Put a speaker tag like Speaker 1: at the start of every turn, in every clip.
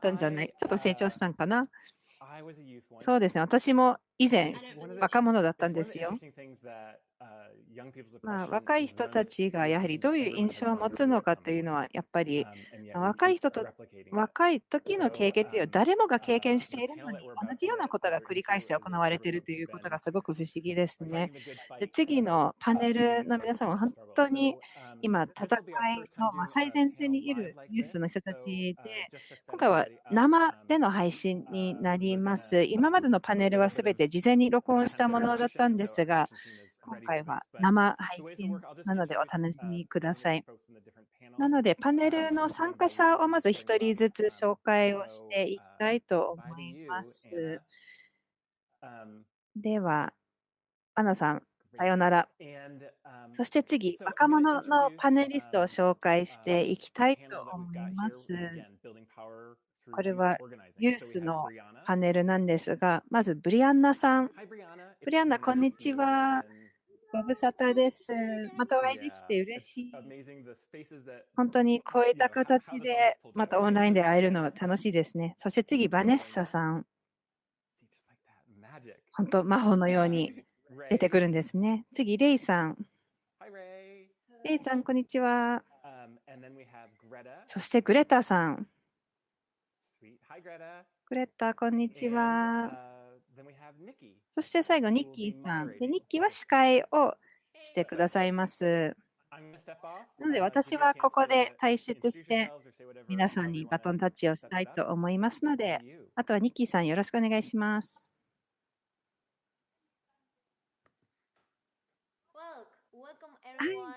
Speaker 1: たんじゃない、ちょっと成長
Speaker 2: uh,
Speaker 1: したんかな？そうですね、私も以前、若者だったんですよ。まあ、若い人たちがやはりどういう印象を持つのかというのは、やっぱり若い人と若い時の経験というのは誰もが経験しているのに、同じようなことが繰り返して行われているということがすごく不思議ですね。で次のパネルの皆さんは本当に今、戦いの最前線にいる
Speaker 2: ニ
Speaker 1: ュースの人たちで、今回は生での配信になります。今までのパネルはすべて事前に録音したものだったんですが、今回は生配信なのでお楽しみください。なので、パネルの参加者をまず
Speaker 2: 1
Speaker 1: 人ずつ紹介をしていきたいと思います。では、アナさん、さようなら。そして次、若者のパネリストを紹介していきたいと思います。これはユースのパネルなんですが、まずブリアンナさん。ブリアンナ、こんにちは。ご無沙汰です。またお会いできて嬉しい。本当にこういった形でまたオンラインで会えるのは楽しいですね。そして次、バネッサさん。本当、魔法のように出てくるんですね。次、レイさん。レイさん、こんにちは。そして、グレタさん。グレッタ、こんにちは。そして最後、ニッキーさん。で、ニッキーは司会をしてくださいます。なので、私はここで退出して、皆さんにバトンタッチをしたいと思いますので、あとはニッキーさん、よろしくお願いします。は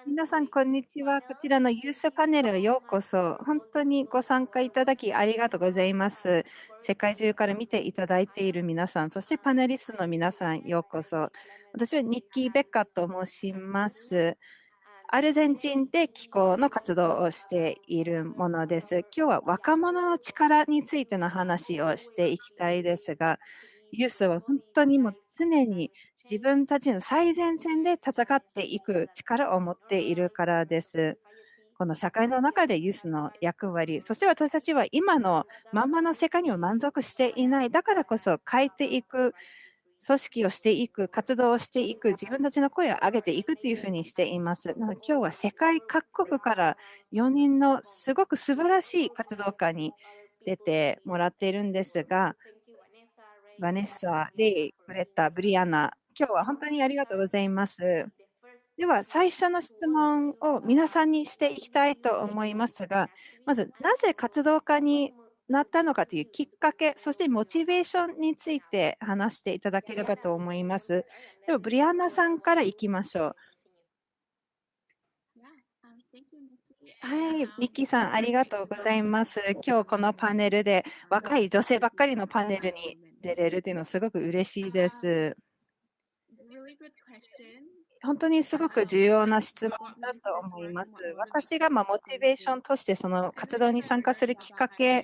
Speaker 1: い、皆さん、こんにちは。こちらのユースパネルへようこそ。本当にご参加いただきありがとうございます。世界中から見ていただいている皆さん、そしてパネリストの皆さん、ようこそ。私はニッキー・ベッカと申します。アルゼンチンで気候の活動をしているものです。今日は若者の力についての話をしていきたいですが、ユースは本当にもう常に自分たちの最前線で戦っていく力を持っているからです。この社会の中でユースの役割、そして私たちは今のままの世界には満足していない。だからこそ変えていく、組織をしていく、活動をしていく、自分たちの声を上げていくというふうにしています。なので今日は世界各国から4人のすごく素晴らしい活動家に出てもらっているんですが、バネッサ、レイ、グレタ、ブリアナ、今日は本当にありがとうございます。では、最初の質問を皆さんにしていきたいと思いますが、まず、なぜ活動家になったのかというきっかけ、そしてモチベーションについて話していただければと思います。では、ブリアンナさんからいきましょう。はい、ニッキーさん、ありがとうございます。今日このパネルで若い女性ばっかりのパネルに出れるというのはすごく嬉しいです。本当にすごく重要な質問だと思います。私がまモチベーションとしてその活動に参加するきっかけ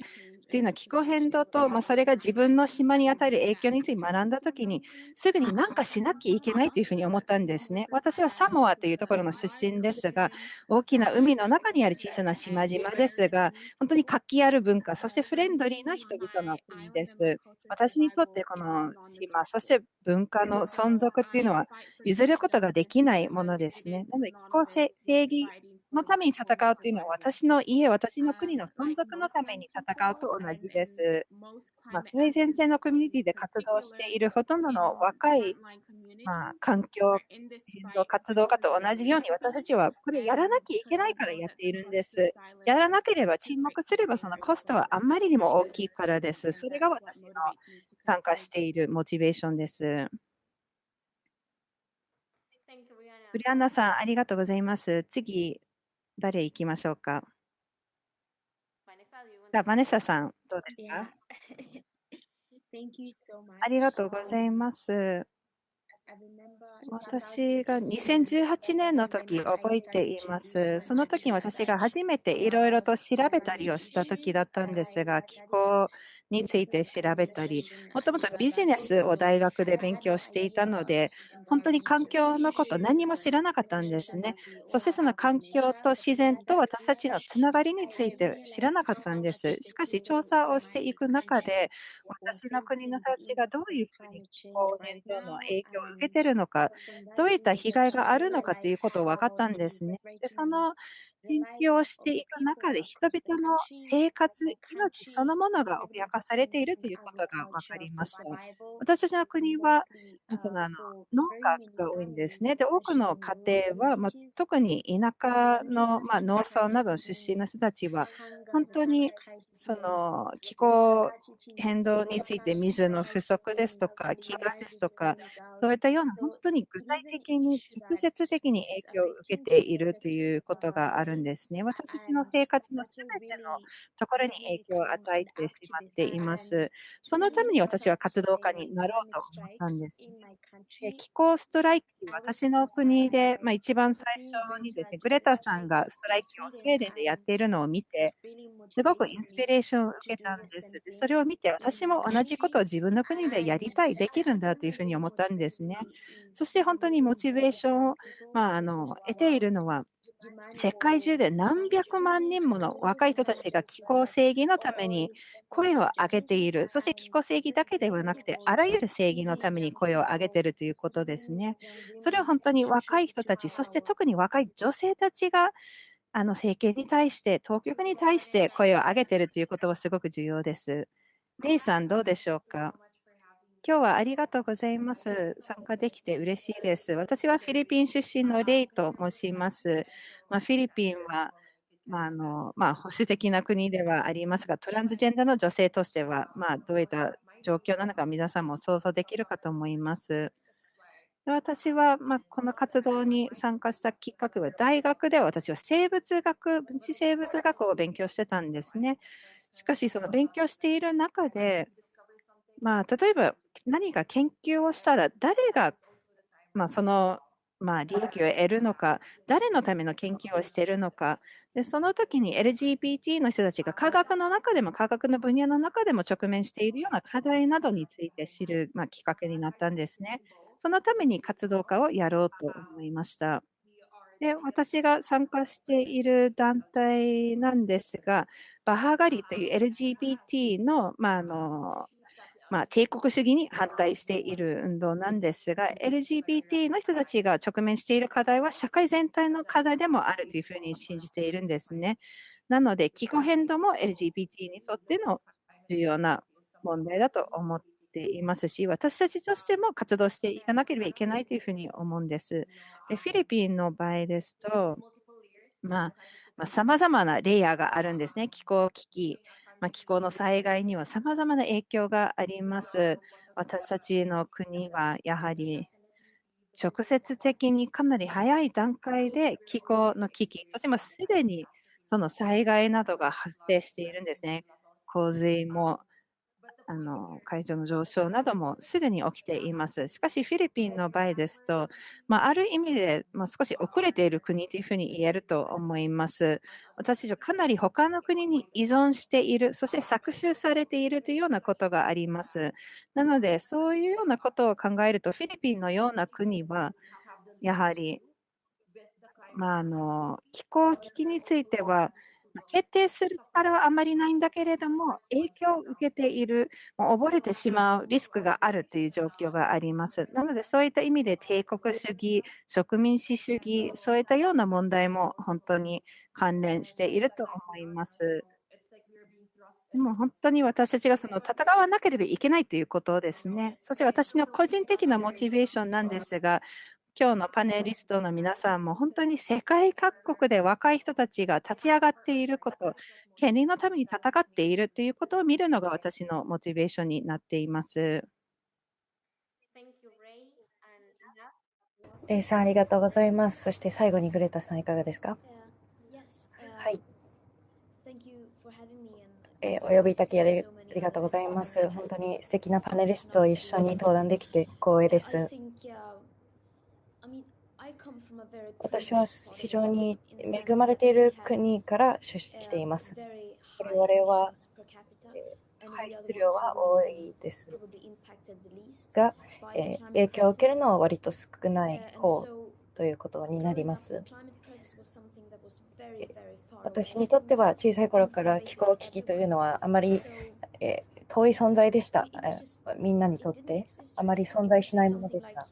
Speaker 1: というのは気候変動と、まあ、それが自分の島に与える影響について学んだときにすぐに何かしなきゃいけないというふうに思ったんですね。私はサモアというところの出身ですが大きな海の中にある小さな島々ですが本当に活気ある文化そしてフレンドリーな人々の国です。私にとってこの島そして文化の存続というのは譲ることができないものですね。なので気候正義のために戦うというのは私の家、私の国の存続のために戦うと同じです。まあ、最前線のコミュニティで活動しているほとんどの若い、まあ、環境変動活動家と同じように私たちはこれやらなきゃいけないからやっているんです。やらなければ沈黙すればそのコストはあんまりにも大きいからです。それが私の参加しているモチベーションです。ブリアンナさん、ありがとうございます。次、誰行きましょうか？じゃあ、バネッサさん、どうですか？ありがとうございます。私が2018年の時覚えています。その時に私が初めていろいろと調べたりをした時だったんですが、気候について調べたり、もともとビジネスを大学で勉強していたので、本当に環境のこと何も知らなかったんですね。そしてその環境と自然と私たちのつながりについて知らなかったんです。しかし調査をしていく中で、私の国の人たちがどういうふうに気候変動の影響を受けているのか、どういった被害があるのかということを分かったんですね。で、その研究をしていく中で、人々の生活、命そのものが脅かされているということが分かりました。私たちの国は、そのあの農家が多いんですね。で、多くの家庭は、ま、特に田舎の、ま、農村などの出身の人たちは、本当にその気候変動について水の不足ですとか、飢餓ですとか、そういったような本当に具体的に直接的に影響を受けているということがあるんですね。私たちの生活の全てのところに影響を与えてしまっています。そのために私は活動家になろうと思ったんです。気候ストライキ、私の国で、ま、一番最初にですね、グレタさんがストライキをスウェーデンでやっているのを見て、すごくインスピレーションを受けたんです。それを見て、私も同じことを自分の国でやりたい、できるんだというふうに思ったんですね。そして本当にモチベーションを、まあ、あの、得ているのは、世界中で何百万人もの若い人たちが気候正義のために声を上げている。そして気候正義だけではなくて、あらゆる正義のために声を上げているということですね。それは本当に若い人たち、そして特に若い女性たちがあの政権に対して、当局に対して声を上げているということはすごく重要です。レイさん、どうでしょうか？今日はありがとうございます。参加できて嬉しいです。私はフィリピン出身のレイと申します。まあ、フィリピンは、まああのまあ、保守的な国ではありますが、トランスジェンダーの女性としては、まあ、どういった状況なのか皆さんも想像できるかと思います。私は、まあ、この活動に参加したきっかけは、大学では私は生物学、分子生物学を勉強してたんですね。しかし、その勉強している中で、まあ、例えば何か研究をしたら、誰が、まあ、その、まあ、利益を得るのか、誰のための研究をしているのか、でその時に LGBT の人たちが科学の中でも、科学の分野の中でも直面しているような課題などについて知る、まあ、きっかけになったんですね。そのために活動家をやろうと思いました。で、私が参加している団体なんですが、バハガリという LGBT の、まあ、あのまあ、帝国主義に反対している運動なんですが、LGBT の人たちが直面している課題は社会全体の課題でもあるというふうに信じているんですね。なので、気候変動も LGBT にとっての重要な問題だと思ってていますし、私たちとしても活動していかなければいけないというふうに思うんです。でフィリピンの場合ですと、まあ、さまざ、まなレイヤーがあるんですね。気候危機、まあ、気候の災害にはさまざまな影響があります。私たちの国はやはり直接的にかなり早い段階で気候の危機、そしてもすでにその災害などが発生しているんですね。洪水もあの海上の上昇などもすぐに起きています。しかし、フィリピンの場合ですと、まあ、ある意味で、まあ、少し遅れている国というふうに言えると思います。私たちはかなり他の国に依存している、そして搾取されているというようなことがあります。なので、そういうようなことを考えると、フィリピンのような国は、やはり、まあ、あの気候危機については、決定する力はあまりないんだけれども、影響を受けている、もう溺れてしまうリスクがあるという状況があります。なので、そういった意味で帝国主義、植民地主義、そういったような問題も本当に関連していると思います。でも本当に私たちがその戦わなければいけないということですね。そして私の個人的なモチベーションなんですが、今日のパネリストの皆さんも本当に世界各国で若い人たちが立ち上がっていること、権利のために戦っているということを見るのが私のモチベーションになっています。
Speaker 3: レイさん、ありがとうございます。そして最後にグレタさん、いかがですか？はい。えー、お呼びいただきありがとうございます。本当に素敵なパネリストと一緒に登壇できて光栄です。私は非常に恵まれている国から出しています。我々は排出量は多いですが、えー影響を受けるのは割と少ない方ということになります。私にとっては小さい頃から気候危機というのはあまり、えー遠い存在でした、えーみんなにとってあまり存在しないものでした。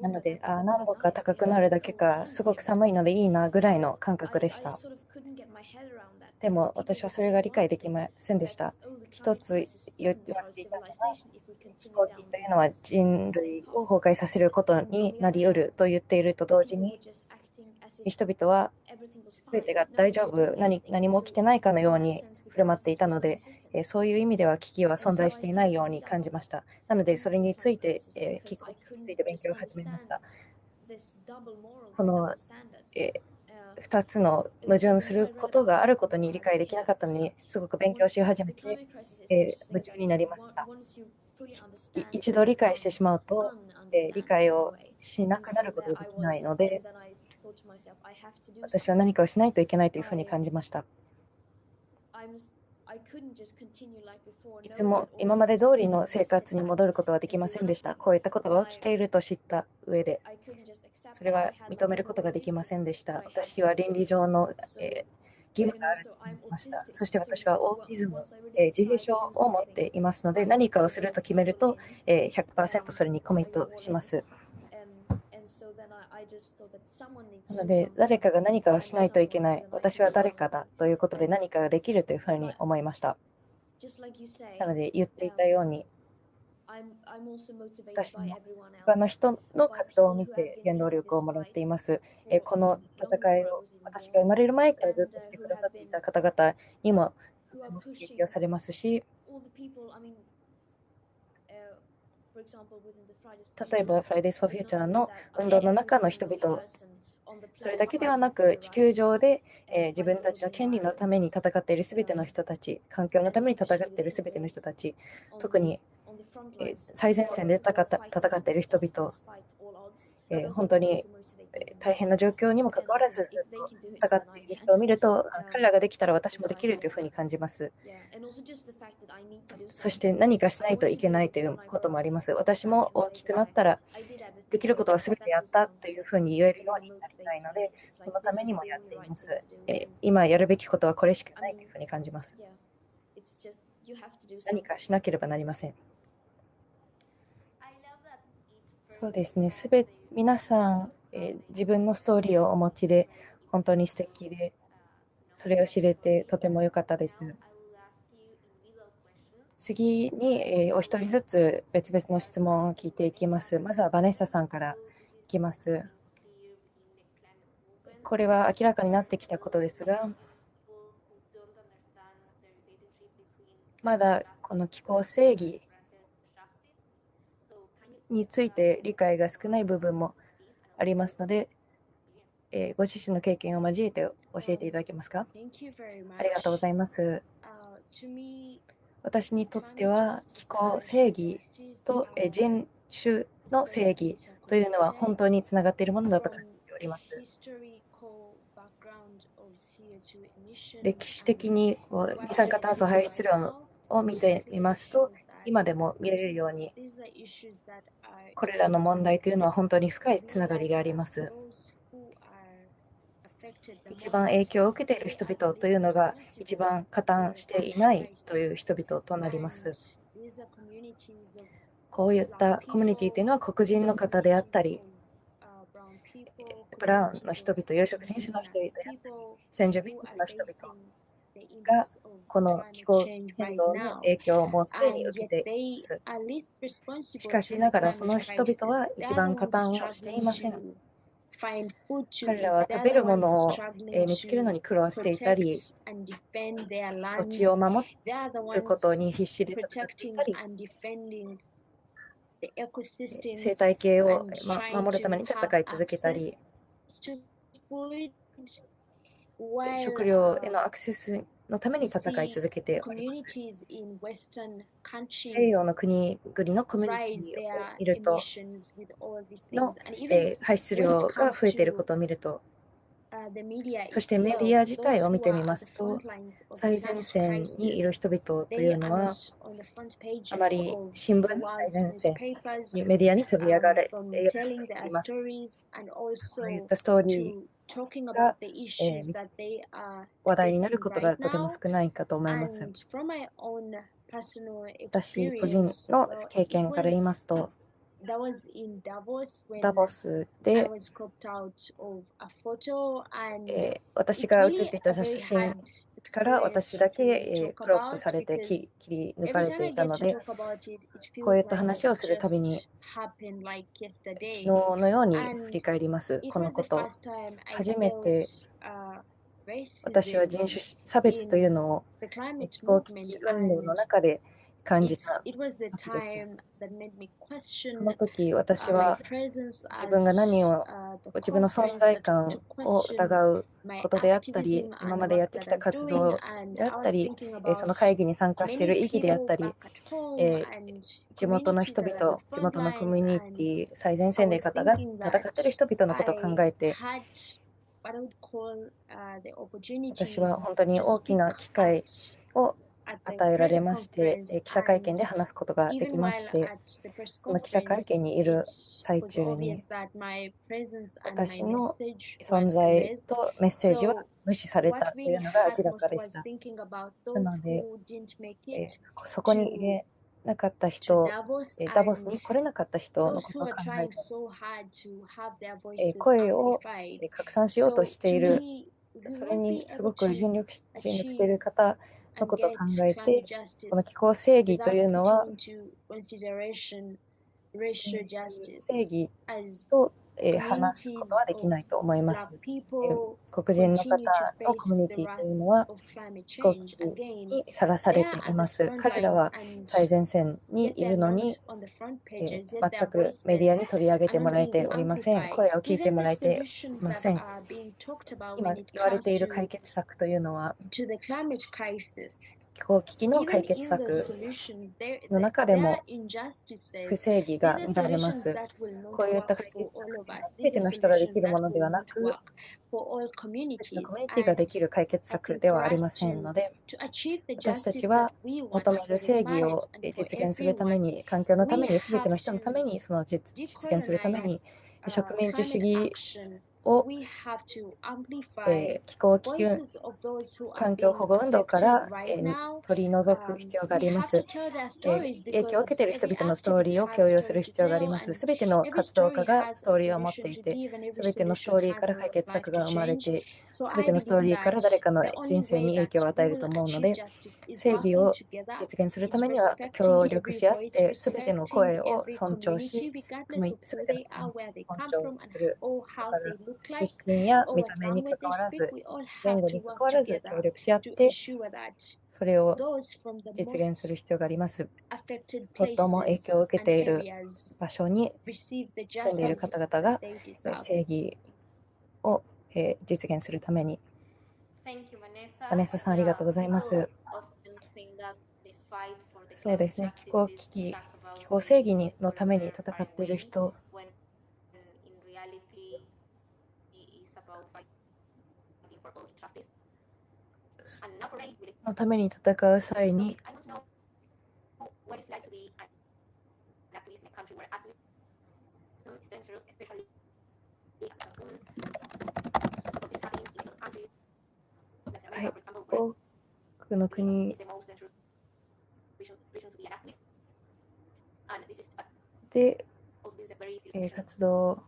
Speaker 3: なので、あー何度か高くなるだけか、すごく寒いのでいいなぐらいの感覚でした。でも私はそれが理解できませんでした。一つ言われていたのは、飛行機というのは人類を崩壊させることになり得ると言っていると同時に、人々は全てが大丈夫何、何も起きてないかのように振る舞っていたので、えーそういう意味では危機は存在していないように感じました。なので、それについて、えについて勉強を始めました。このえ2つの矛盾することがあることに理解できなかったのに、すごく勉強し始めて、えー夢中になりました。い一度理解してしまうと、えー理解をしなくなることができないので、私は何かをしないといけないというふうに感じました。いつも今まで通りの生活に戻ることはできませんでした。こういったことが起きていると知った上で、それは認めることができませんでした。私は倫理上の、えー義務があるました。そして私はオーティズム、えー自閉症を持っていますので、何かをすると決めると、えー100%それにコミットします。なので、誰かが何かをしないといけない。私は誰かだということで何かができるというふうに思いました。なので、言っていたように、私も他の人の活動を見て原動力をもらっています。えーこの戦いを私が生まれる前からずっとしてくださっていた方々にもとても刺激をされますし、例えば Fridays for Future の運動の中の人々、それだけではなく地球上で、えー自分たちの権利のために戦っているすべての人たち、環境のために戦っているすべての人たち、特にえー最前線で戦った戦っている人々、えー本当にえー大変な状況にもかかわらず戦っている人を見ると、あ彼らができたら私もできるというふうに感じます。そして何かしないといけないということもあります。私も大きくなったらできることは全てやったというふうに言えるようになりたいので、そのためにもやっています。えー今やるべきことはこれしかないというふうに感じます。何かしなければなりません。そうですね、すべ皆さん、えー自分のストーリーをお持ちで、本当に素敵で、それを知れてとても良かったです。次に、えーお一人ずつ別々の質問を聞いていきます。まずはバネッサさんからいきます。これは明らかになってきたことですが、まだこの気候正義について理解が少ない部分もありますので、えーご自身の経験を交えて教えていただけますか？ありがとうございます。私にとっては気候正義とえー人種の正義というのは本当につながっているものだと感じております。歴史的にこう二酸化炭素排出量を見てみますと、今でも見られるように、これらの問題というのは本当に深いつながりがあります。一番影響を受けている人々というのが一番加担していないという人々となります。こういったコミュニティというのは黒人の方であったり、ブラウンの人々、有色人種の人々で、先住民の人々がこの気候変動の影響をもうすでに受けています。しかしながらその人々は一番加担をしていません。彼らは食べるものをえー見つけるのに苦労していたり、土地を守ることに必死で戦っていたり、生態系をま守るために戦い続けたり、食料へのアクセスのために戦い続けております。西洋の国々のコミュニティを見ると、の、えー排出量が増えていることを見ると、そしてメディア自体を見てみますと、最前線にいる人々というのは、あまり新聞の最前線にメディアに取り上がれています。そういったストーリーが、えー、話題になることがとても少ないかと思います。私個人の経験から言いますと、ダボスで、えー、私が写っていた写真から私だけ、えー、クロップされて切り抜かれていたので、こういった話をするたびに、昨日のように振り返ります、このこと。初めて私は人種差別というのを気候危機運動の中で感じたの時私は自分が何を自分の存在感を疑うことであったり今までやってきた活動であったりその会議に参加している意義であったり地元の人々地元のコミュニティ最前線で方が戦っている人々のことを考えて私は本当に大きな機会を与えられまして、記者会見で話すことができまして、この記者会見にいる最中に、私の存在とメッセージは無視されたというのが明らかでした。なので、えそこに入れなかった人、ダボスに来れなかった人のことを考えて、声を拡散しようとしている、それにすごく尽力している方のことを考えて、この気候正義というのは、正義とえ話すことはできないと思います。黒人の方のコミュニティというのは飛行機にさらされています。彼らは最前線にいるのに、えー、全くメディアに取り上げてもらえておりません。声を聞いてもらえていません。今言われている解決策というのは、気候危機の解決策の中でも不正義が見られます。こういった解決策は全ての人ができるものではなく、コミュニティができる解決策ではありませんので、私たちは求める正義を実現するために、環境のために、すべての人のために、その実現するために、植民地主義を、えー、気候危機環境保護運動から、えー、取り除く必要があります、えー、影響を受けている人々のストーリーを共有する必要があります。すべての活動家がストーリーを持っていて、すべてのストーリーから解決策が生まれて、すべてのストーリーから誰かの人生に影響を与えると思うので、正義を実現するためには協力し合って、すべての声を尊重し、すべての尊重する。出身や見た目にかかわらず、言語にかかわらず協力し合って、それを実現する必要があります。最も影響を受けている場所に住んでいる方々が正義を実現するために。バネッサさん、ありがとうございます。そうですね、気候危機、気候正義のために戦っている人のために戦う際に、はい、多くの国で、えー、活動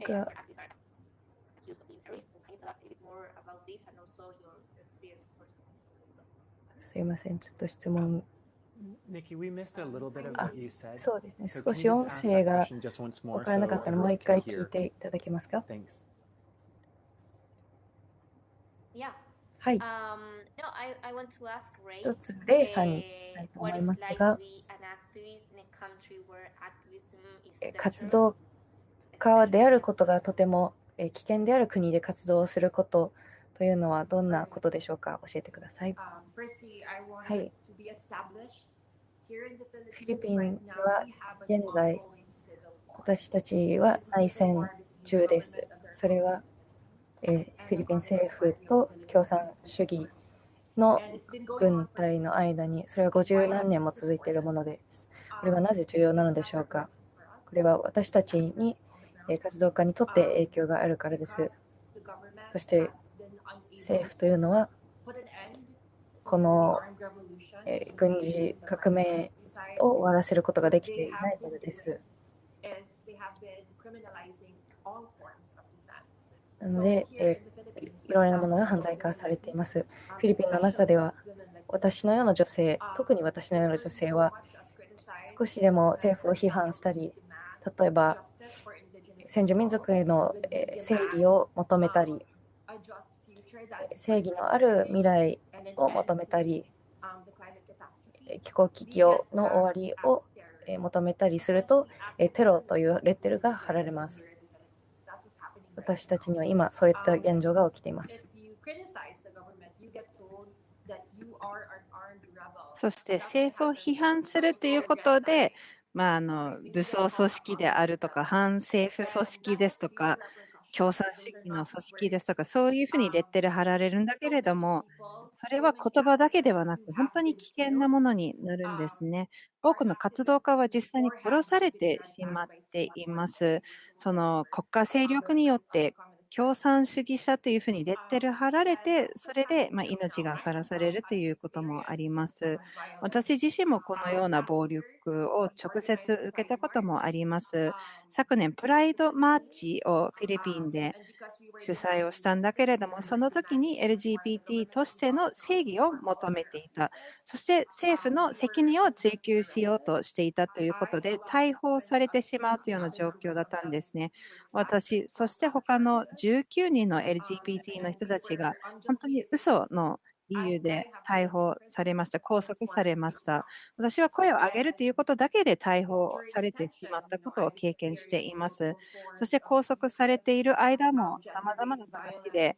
Speaker 3: がすいません、ちょっと質問。あそうですね、少し音声が分からなかったので、もう一回聞いていただけますかはい。一つ、レイさんにたいと思いますが、活動家であることがとても危険である国で活動することというのはどんなことでしょうか？教えてください。はい。フィリピンは現在、私たちは内戦中です。それは、えーフィリピン政府と共産主義の軍隊の間に、それは50何年も続いているものです。これはなぜ重要なのでしょうか？これは私たちに、えー活動家にとって影響があるからです。そして政府というのは、この、軍事革命を終わらせることができていないからです。なので、えーいいろいろなものが犯罪化されています。フィリピンの中では、私のような女性、特に私のような女性は、少しでも政府を批判したり、例えば先住民族への正義を求めたり、正義のある未来を求めたり、気候危機の終わりを求めたりすると、テロというレッテルが貼られます。私たちには今、そういった現状が起きています。
Speaker 1: そして政府を批判するということで、まあ、あの武装組織であるとか、反政府組織ですとか、共産主義の組織ですとか、そういうふうにレッテル貼られるんだけれども、それは言葉だけではなく、本当に危険なものになるんですね。多くの活動家は実際に殺されてしまっています。その国家勢力によって共産主義者というふうにレッテル貼られて、それでまあ命がさらされるということもあります。私自身もこのような暴力を直接受けたこともあります。昨年、プライドマーチをフィリピンで主催をしたんだけれども、その時に LGBT としての正義を求めていた、そして政府の責任を追及しようとしていたということで、逮捕されてしまうというような状況だったんですね。私、そして他の19人の LGBT の人たちが、本当に嘘の理由で逮捕されました、拘束されました。私は声を上げるということだけで逮捕されてしまったことを経験しています。そして拘束されている間も、さまざまな形で、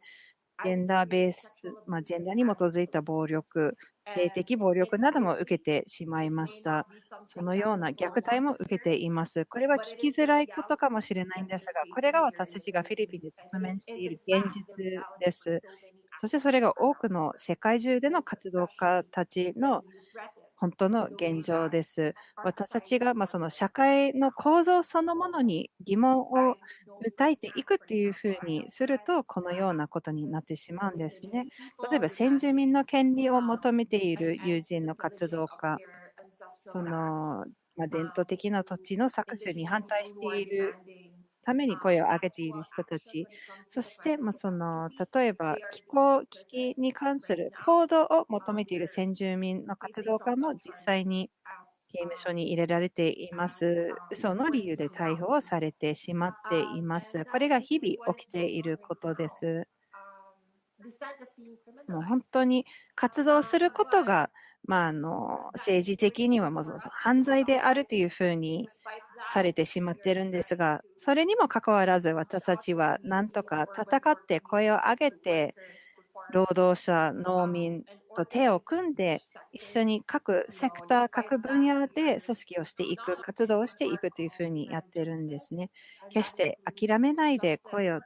Speaker 1: ジェンダーベース、まあ、ジェンダーに基づいた暴力、性的暴力なども受けてしまいました。そのような虐待も受けています。これは聞きづらいことかもしれないんですが、これが私たちがフィリピンで直面している現実です。そしてそれが多くの世界中での活動家たちの本当の現状です。私たちがまその社会の構造そのものに疑問を訴えていくっていうふうにすると、このようなことになってしまうんですね。例えば先住民の権利を求めている友人の活動家、そのま伝統的な土地の搾取に反対しているために声を上げている人たち、そしてまあその例えば気候危機に関する行動を求めている先住民の活動家も実際に刑務所に入れられています。嘘の理由で逮捕をされてしまっています。これが日々起きていることです。もう本当に活動することが、まあ、あの政治的にはもう犯罪であるというふうにされてしまっているんですが、それにもかかわらず私たちはなんとか戦って声を上げて、労働者、農民と手を組んで、一緒に各セクター、各分野で組織をしていく、活動をしていくというふうにやってるんですね。決して諦めないで声を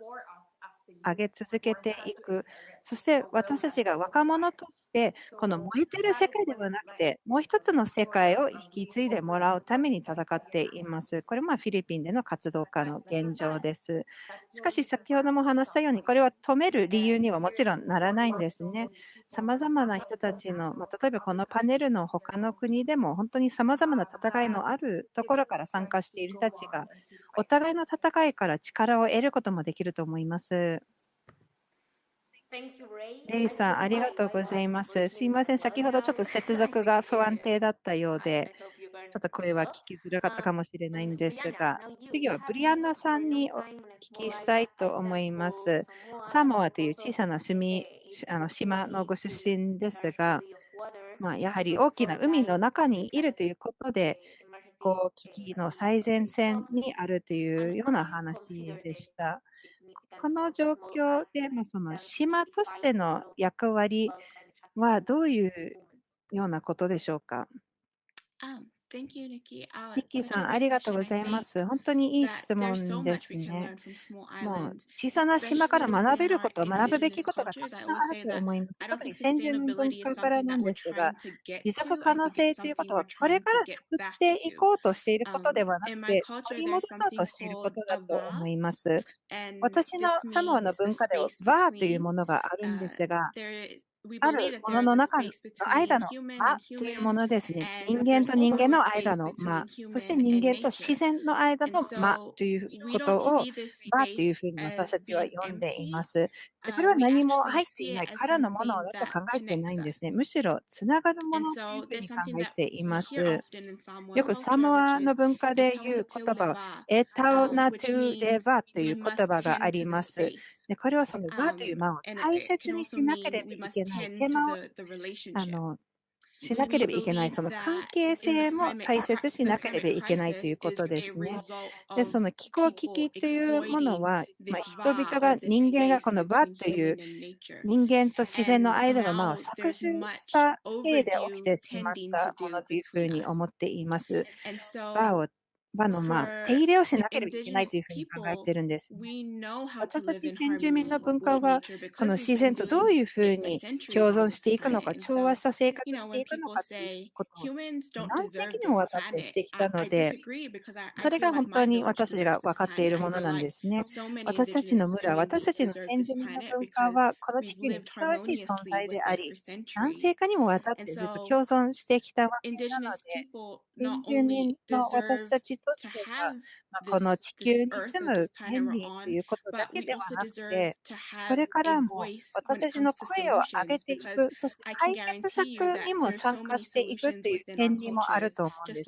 Speaker 1: 上げ続けていく。そして私たちが若者として、この燃えてる世界ではなくて、もう一つの世界を引き継いでもらうために戦っています。これもフィリピンでの活動家の現状です。しかし、先ほども話したように、これは止める理由にはもちろんならないんですね。さまざまな人たちの、ま、例えばこのパネルの他の国でも、本当にさまざまな戦いのあるところから参加している人たちが、お互いの戦いから力を得ることもできると思います。レイさん、ありがとうございます。すいません、先ほどちょっと接続が不安定だったようで、ちょっと声は聞きづらかったかもしれないんですが、次はブリアンナさんにお聞きしたいと思います。サモアという小さな島あの島のご出身ですが、まあ、やはり大きな海の中にいるということで、こう危機の最前線にあるというような話でした。この状況で、まあ、その島としての役割はどういうようなことでしょうか？ニッキーさん、ありがとうございます。本当にいい質問ですね。もう小さな島から学べること、学ぶべきことがたくさんあると思います。特に先住民文化からなんですが、持続可能性ということは、これから作っていこうとしていることではなくて、取り戻そうとしていることだと思います。私のサモアの文化では、バーというものがあるんですが、あるものの中の間の間というものですね。人間と人間の間の間、そして人間と自然の間の間ということを間というふうに私たちは呼んでいます。これは何も入っていないからのものだと考えてないんですね。むしろつながるものというふうに考えています。よくサモアの文化で言う言葉は、エタオナトゥレバという言葉があります。でこれはそのバという間を大切にしなければいけない。手間をあのしなければいけない、その関係性も大切しなければいけないということですね。で、その気候危機というものは、まあ、人々が人間がこの
Speaker 4: 場
Speaker 1: という人間と自然の間の間を搾取したせいで起きてしまったものというふうに思っています。を場の、まあ、手入れをしなければいけないというふうに考えてるんです。私たち先住民の文化は、この自然とどういうふうに共存していくのか、調和した生活
Speaker 4: を
Speaker 1: していくのかということを何世紀にもわたってしてきたので、それが本当に私たちが分かっているものなんですね。私たちの村、私たちの先住民の文化は、この地球にふさわしい存在であり、何世紀にもわたってずっと共存してきたわけなので、先住民の私たちとしては、まあ、この地球に住む権利ということだけではなくて、これからも私たちの声を上げていく、そして解決策にも参加していくという権利もあると思うんです。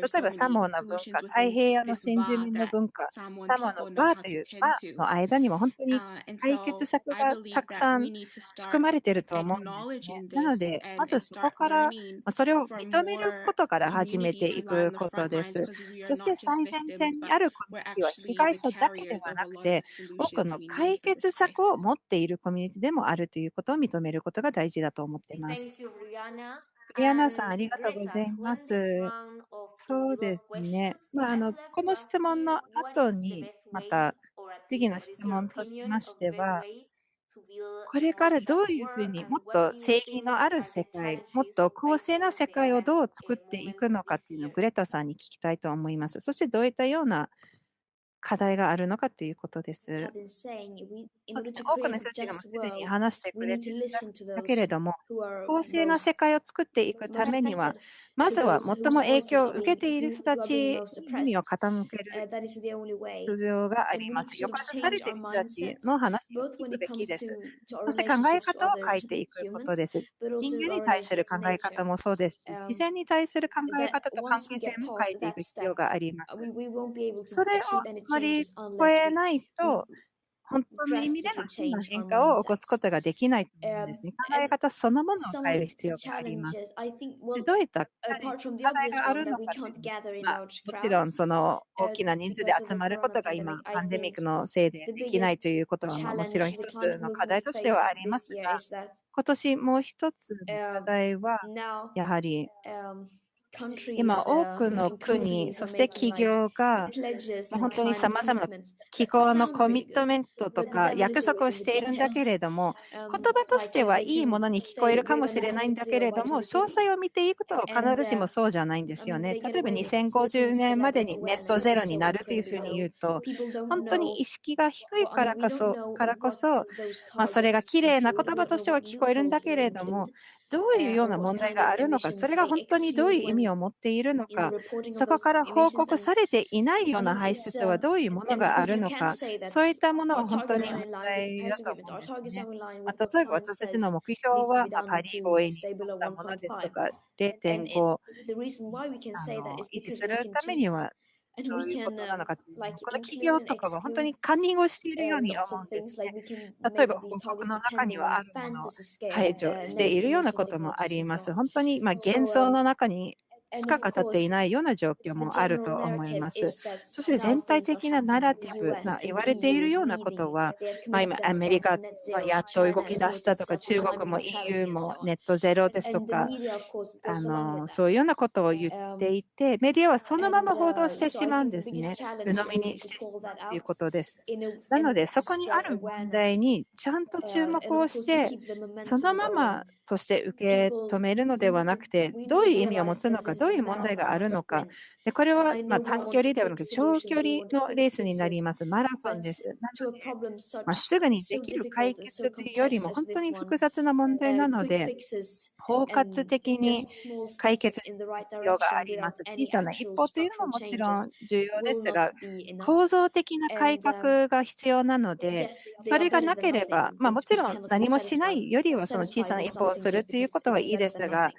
Speaker 1: 例えばサモアの文化、太平洋の先住民の文化、サモアのバ
Speaker 4: ー
Speaker 1: というバ
Speaker 4: ー
Speaker 1: の間にも本当に解決策がたくさん含まれていると思うんです、ね。なので、まずそこから、それを認めることから始めていくことです。そして最前線にあるコミュニティは被害者だけではなくて、多くの解決策を持っているコミュニティでもあるということを認めることが大事だと思っています。リアナさん、ありがとうございます。そうですね。まあ、あのこの質問の後に、また次の質問としましては、これからどういうふうにもっと正義のある世界、もっと公正な世界をどう作っていくのかっていうのをグレタさんに聞きたいと思います。そしてどういったような課題があるのかということです。多くの人たちがすでに話してくれて
Speaker 3: い
Speaker 1: るけれども、公正な世界を作っていくためには、まずは最も影響を受けている人たちにを傾ける必要があります。抑圧されている人たちの話を聞くべきです。そして考え方を変えていくことです。人間に対する考え方もそうですし、自然に対する考え方と関係性も変えていく必要があります。それをまり
Speaker 3: 聞
Speaker 1: えないと、本当の意味での真の変化を起こすことができないと思うんですね。考え方そのものを変える必要があります。どういった課題があるのか、まあ、もちろんその大きな人数で集まることが今、パンデミックのせいでできないということはもちろん一つの課題としてはありますが、今年もう一つの課題は、やはり、今多くの国、そして企業が本当に様々な気候のコミットメントとか約束をしているんだけれども、言葉としてはいいものに聞こえるかもしれないんだけれども、詳細を見ていくと必ずしもそうじゃないんですよね。例えば2050年までにネットゼロになるというふうに言うと、本当に意識が低いからこそ、からこそまあ、それが綺麗な言葉としては聞こえるんだけれども、どういうような問題があるのか、それが本当にどういう意味を持っているのか、そこから報告されていないような排出はどういうものがあるのか、そういったものは本当に問題だと思うんですね。まあ、例えば私たちの目標は、まあ、パリ合意に沿ったものですとか、0.5あの維持するためには、どういうことなのか、この企業とかは本当にカンニングをしているように思うんですね。例えば、報告の中にはあるものを排除しているようなこともあります。本当に、まあ、幻想の中にしか語っていないような状況もあると思います。そして全体的なナラティブな言われているようなことは、まあ、今、アメリカはやっと動き出したとか、中国も EU もネットゼロですとか、あのそういうようなことを言っていて、メディアはそのまま報道してしまうんですね。鵜呑みにしてしまうということです。なので、そこにある問題にちゃんと注目をして、そのままそして受け止めるのではなくて、どういう意味を持つのか、どういう問題があるのか、でこれはまあ短距離ではなく長距離のレースになります。マラソンです。なので、まあ、すぐにできる解決というよりも、本当に複雑な問題なので、包括的に解決する必要があります。小さな一歩というのももちろん重要ですが、構造的な改革が必要なので、それがなければ、まあ、もちろん何もしないよりはその小さな一歩をするということはいいですが、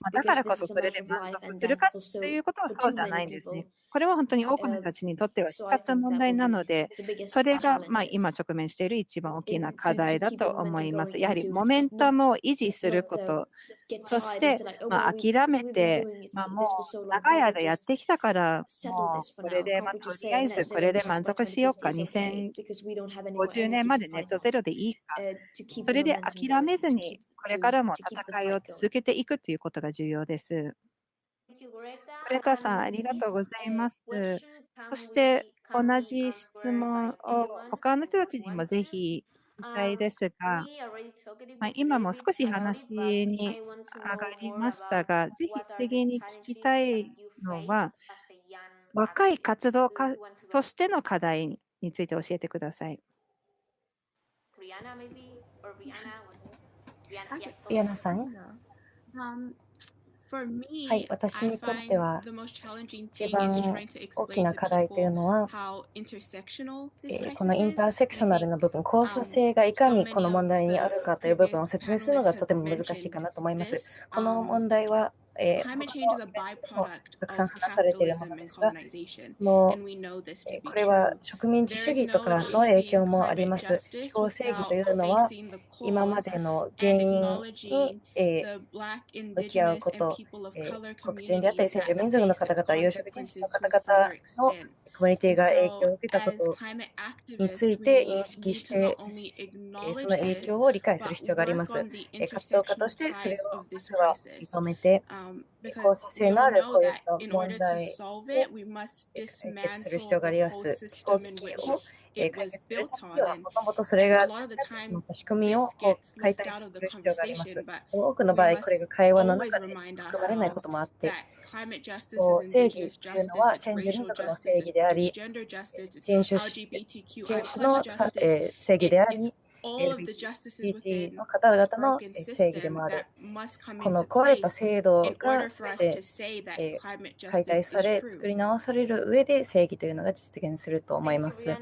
Speaker 1: まあ、だからこそそれで満足するかということはそうじゃないんですね。これは本当に多くの人たちにとっては死活問題なので、それがまあ今直面している一番大きな課題だと思います。やはりモメンタムを維持すること、そしてまあ諦めて、まあ、もう長い間やってきたから、もうこれでまあとりあえずこれで満足しようか、2050年までネットゼロでいいか、それで諦めずに、これからも戦いを続けていくということが重要です。グレタさん、ありがとうございます。そして、同じ質問を他の人たちにもぜひしたいですが、まあ、今も少し話に上がりましたが、ぜひ次に聞きたいのは、若い活動家としての課題について教えてください。
Speaker 3: リアナさん、
Speaker 4: Um,
Speaker 3: はい、私にとっては一番大きな課題というのは、え、このインターセクショナルの部分、交差性がいかにこの問題にあるかという部分を説明するのがとても難しいかなと思います。この問題はえー、他の、たくさん話されているものですが、もう、えー、これは植民地主義とかの影響もあります。気候正義というのは、今までの原因に、え
Speaker 4: ー、
Speaker 3: 向き合うこと、え
Speaker 4: ー、
Speaker 3: 黒人であったり、先住民族の方々、有色人種の方々のミュニティが影響を受けたことについて認識して、その影響を理解する必要があります。活動家としてそれを実は認めて、交差性のあるこういった問題を解決する必要があります。気候危機をえー、開すると
Speaker 4: き
Speaker 3: は、もともとそれが仕組みを解体する必要があります。多くの場合、これが会話の中で含まれないこともあって、正義というのは先住民族の正義であり、人種,人種の、え、正義であり、LGBT の方々の正義でもある。この壊れた制度が
Speaker 4: 全
Speaker 3: て解体され、作り直される上で正義というのが実現すると思います。い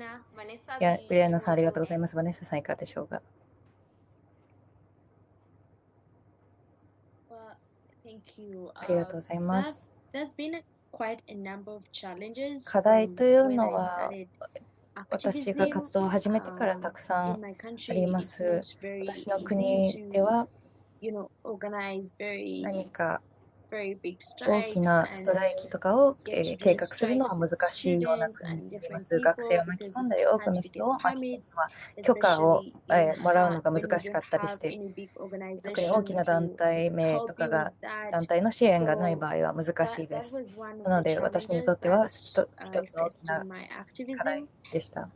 Speaker 3: や、ブリアナさんありがとうございます。バネッサさんいかがでしょうか？ありがとうございます。課題というのは、私が活動を始めてからたくさんあります。私の国では何か大きなストライキとかを、計画するのは難しいような国にます。学生を巻き込んだり、多くの人を巻き込むのは許可を、もらうのが難しかったりして、特に大きな団体名とかが、団体の支援がない場合は難しいです。なので、私にとっては一つの大きな課題でした。あ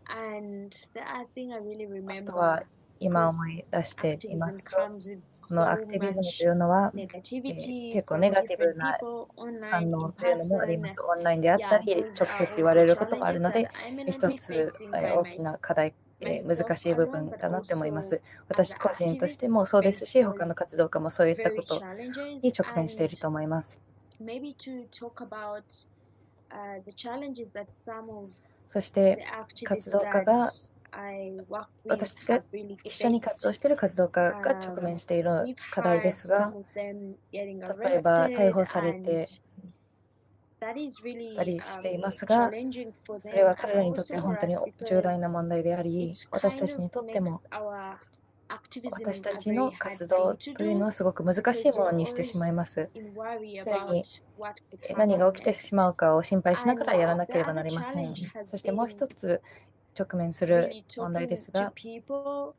Speaker 3: とは今思い出していますと、このアクティビズムというのは、結構ネガティブな反応というのもあります。オンラインであったり、直接言われることもあるので、一つ、えー、大きな課題、えー、難しい部分だなと思います。私個人としてもそうですし、他の活動家もそういったことに直面していると思います。そして、活動家が、私が一緒に活動.している活動家が直面している課題ですが例えば逮捕されてたりしてい
Speaker 5: um,
Speaker 3: ますが、それは彼らにとって本当に重大な問題であり、私たちにとっても私たちの活動というのはすごく難しいものにしてしまいます。それに何が起きてしまうかを心配しながらやらなければなりません。そしてもう一つ直面する問題ですが、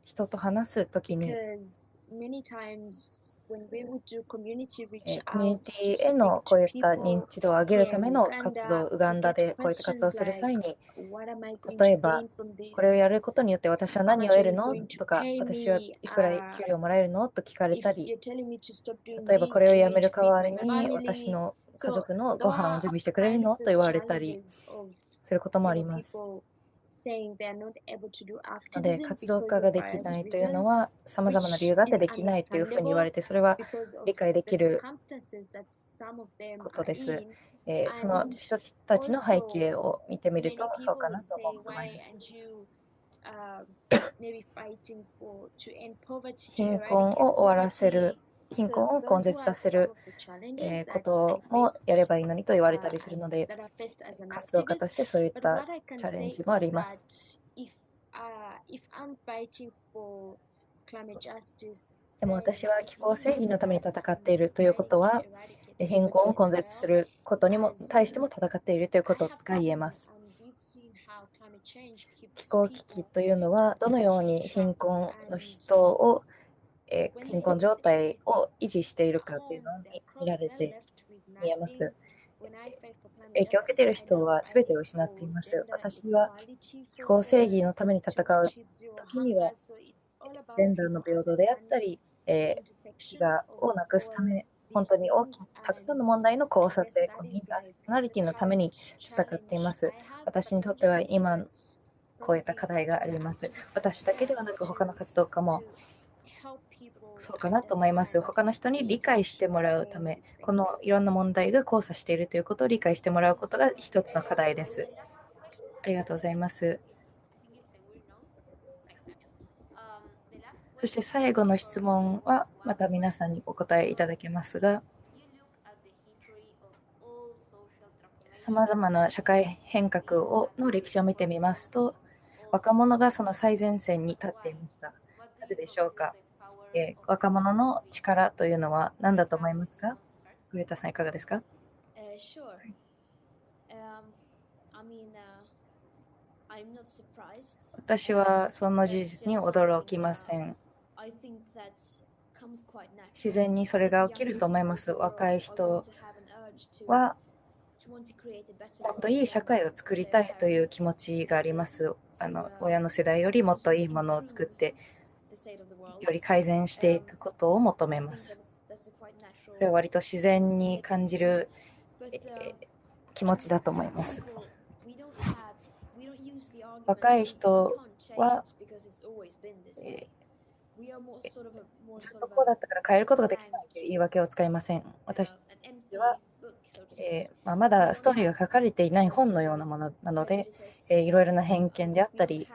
Speaker 3: 人と話すときに、えーコミュニティへのこういった認知度を上げるための活動、ウガンダでこういった活動をする際に、例えば、これをやることによって私は何を得るの？とか、私はいくら給料もらえるの？と聞かれたり、例えばこれをやめる代わりに私の家族のご飯を準備してくれるの？と言われたりすることもあります。ので、活動家ができないというのは、さまざまな理由があってできないというふうに言われて、それは理解できることです。えー、その人たちの背景を見てみると、そうかなと思う 貧困を終わらせる、貧困を根絶させる、こともやればいいのにと言われたりするので、活動家としてそういったチャレンジもあります。でも私は気候正義のために戦っているということは、貧困を根絶することにも対しても戦っているということが言えます。気候危機というのは、どのように貧困の人をえー、貧困状態を維持しているかというのに見られて見えます。影響を受けている人は全てを失っています。私は気候正義のために戦う時には、ジェンダーの平等であったり、えー、飢餓をなくすため、本当に大きたくさんの問題の交差性、このインターセクショナリティのために戦っています。私にとっては今、こういった課題があります。私だけではなく、他の活動家もそうかなと思います。他の人に理解してもらうため、このいろんな問題が交差しているということを理解してもらうことが一つの課題です。ありがとうございます。そして最後の質問はまた皆さんにお答えいただけますが、さまざまな社会変革をの歴史を見てみますと、若者がその最前線に立っていました。なぜでしょうか？えー、若者の力というのは何だと思いますか？グレタさんいかがですか、
Speaker 6: uh, sure. um, I mean, uh,
Speaker 3: 私はその事実に驚きません。自然にそれが起きると思います。若い人はもっといい社会を作りたいという気持ちがあります。あの親の世代よりもっといいものを作ってより改善していくことを求めます。それは割と自然に感じる、気持ちだと思います。若い人は、えずっとこうだったから変えることができないという言い訳を使いません。私は、えー、まあ、まだストーリーが書かれていない本のようなものなので、えー、いろいろな偏見であったり、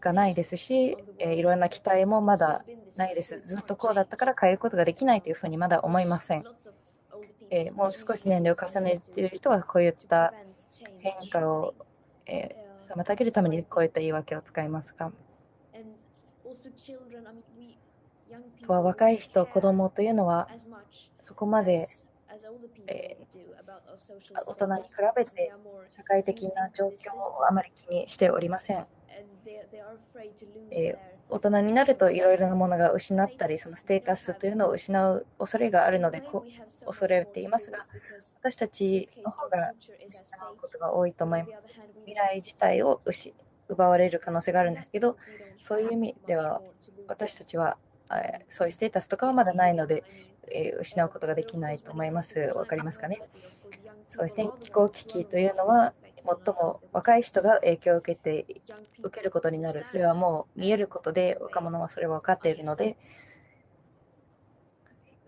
Speaker 3: がないですし、えー、いろんな期待もまだないです。ずっとこうだったから変えることができないというふうにまだ思いません。え、もう少し年齢を重ねている人はこういった変化を、え、妨げるためにこういった言い訳を使いますが、とは若い人、子供というのはそこまで、え、大人に比べて社会的な状況をあまり気にしておりません。えー、大人になるといろいろなものが失ったり、そのステータスというのを失う恐れがあるので、こ恐れていますが、私たちの方が失うことが多いと思います。未来自体を失奪われる可能性があるんですけど、そういう意味では、私たちはそういうステータスとかはまだないので、えー、失うことができないと思います。わかりますかね？そうですね。気候危機というのは、最も若い人が影響を受けて受けることになる。それはもう見えることで、若者はそれは分かっているので、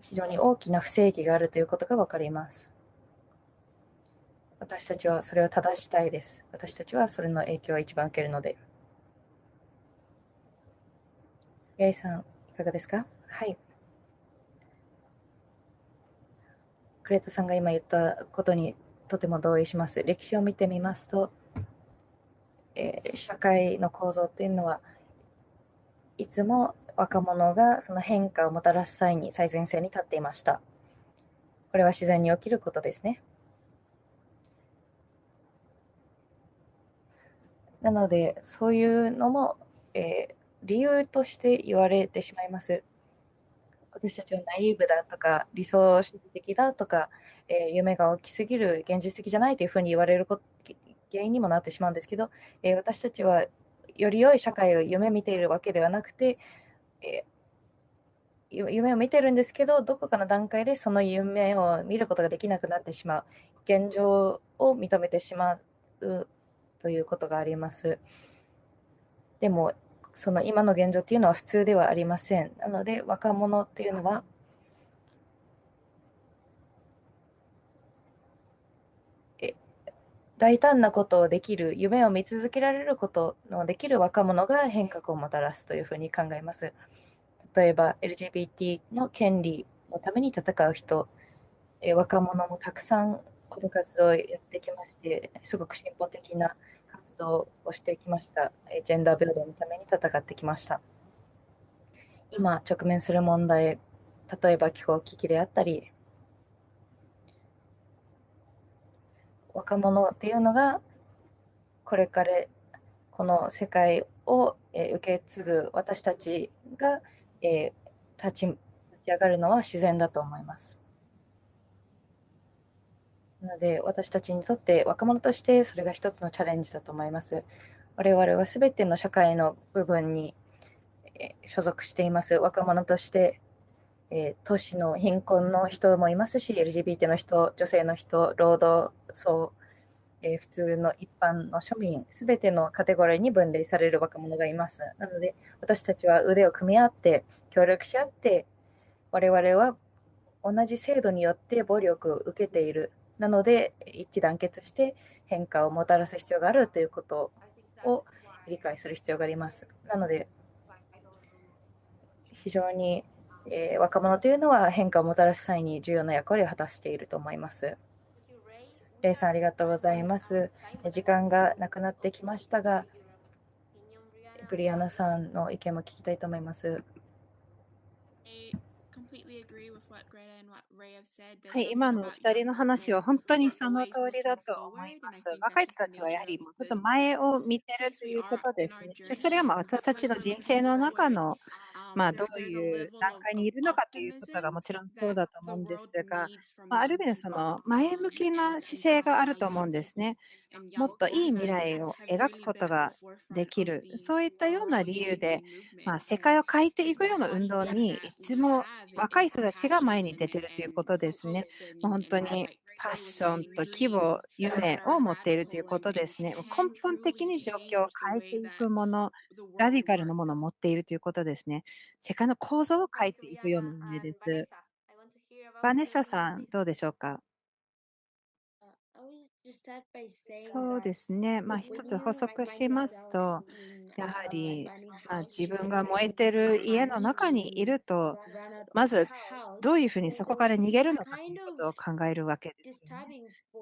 Speaker 3: 非常に大きな不正義があるということが分かります。私たちはそれを正したいです。私たちはそれの影響を一番受けるので。レイさん、いかがですか？はい。クレータさんが今言ったことにとても同意します。歴史を見てみますと、えー、社会の構造というのは、いつも若者がその変化をもたらす際に最前線に立っていました。これは自然に起きることですね。なので、そういうのも、えー理由として言われてしまいます。私たちはナイーブだとか、理想主義的だとか、えー夢が大きすぎる、現実的じゃないというふうに言われること原因にもなってしまうんですけど、えー私たちはより良い社会を夢見ているわけではなくて、えー夢を見てるんですけど、どこかの段階でその夢を見ることができなくなってしまう、現状を認めてしまうということがあります。でも、その今の現状っていうのは普通ではありません。なので、若者っていうのは、大胆なことをできる、夢を見続けられることのできる若者が変革をもたらすというふうに考えます。例えば、LGBT の権利のために戦う人、え若者もたくさんこの活動をやってきまして、すごく進歩的な活動をしてきました。ジェンダー平等のために戦ってきました。今、直面する問題、例えば気候危機であったり、若者っていうのが、これからこの世界をえー受け継ぐ私たちが、えー立ち立ち上がるのは自然だと思います。なので、私たちにとって若者としてそれが一つのチャレンジだと思います。我々はすべての社会の部分に所属しています。若者として、えー都市の貧困の人もいますし、LGBT の人、女性の人、労働層、えー普通の一般の庶民、すべてのカテゴリーに分類される若者がいます。なので、私たちは腕を組み合って、協力し合って、我々は同じ制度によって暴力を受けている。なので、一致団結して変化をもたらす必要があるということを理解する必要があります。なので、非常に、えー若者というのは変化をもたらす際に重要な役割を果たしていると思います。レイさん、ありがとうございます。時間がなくなってきましたが、ブリアナさんの意見も聞きたいと思います。
Speaker 1: 今の二人の話は本当にその通りだと思います。若い人たちはやはりちょっと前を見てるということですね。それはまあ私たちの人生の中のまあ、どういう段階にいるのかということがもちろんそうだと思うんですが、まあ、る意味その前向きな姿勢があると思うんですね。もっといい未来を描くことができる、そういったような理由で、ま、世界を変えていくような運動に、いつも若い人たちが前に出てるということですね。本当に
Speaker 4: フ
Speaker 1: ァッションと希望、夢を持っているということですね。根本的に状況を変えていくもの、ラディカルなものを持っているということですね。世界の構造を変えていくような
Speaker 6: も
Speaker 1: のです。バネッサさん、どうでしょうか？そうですね、まあ、一つ補足しますと、やはり、ま、自分が燃えてる家の中にいると、まずどういうふうにそこから逃げるのかを考えるわけです、